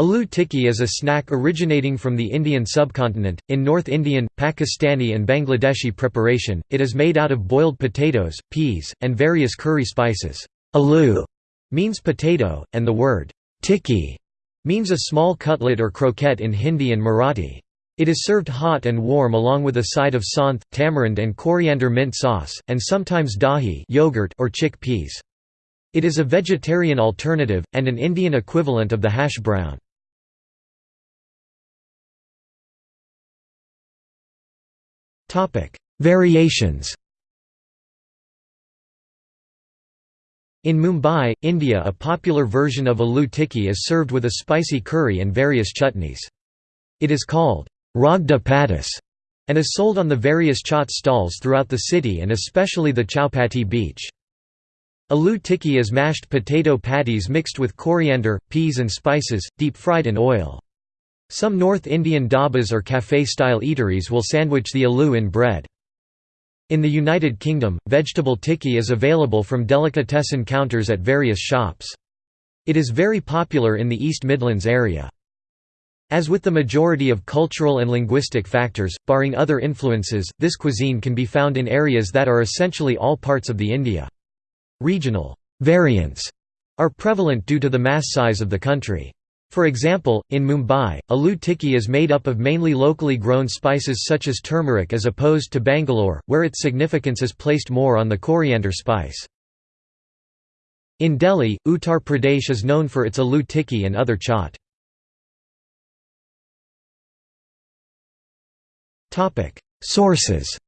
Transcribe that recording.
Aloo tikki is a snack originating from the Indian subcontinent. In North Indian, Pakistani, and Bangladeshi preparation, it is made out of boiled potatoes, peas, and various curry spices. Aloo means potato, and the word tikki means a small cutlet or croquette in Hindi and Marathi. It is served hot and warm along with a side of saunth, tamarind and coriander mint sauce, and sometimes dahi yogurt or chickpeas. It is a vegetarian alternative, and an Indian equivalent of the hash brown. Variations In Mumbai, India a popular version of aloo tikki is served with a spicy curry and various chutneys. It is called ragda pattice and is sold on the various chaat stalls throughout the city and especially the Chowpatty beach. Aloo tikki is mashed potato patties mixed with coriander, peas and spices, deep-fried in oil. Some North Indian dhabas or café-style eateries will sandwich the aloo in bread. In the United Kingdom, vegetable tikki is available from delicatessen counters at various shops. It is very popular in the East Midlands area. As with the majority of cultural and linguistic factors, barring other influences, this cuisine can be found in areas that are essentially all parts of the India. Regional variants are prevalent due to the mass size of the country. For example, in Mumbai, aloo tikki is made up of mainly locally grown spices such as turmeric as opposed to Bangalore, where its significance is placed more on the coriander spice. In Delhi, Uttar Pradesh is known for its aloo tikki and other chaat. Sources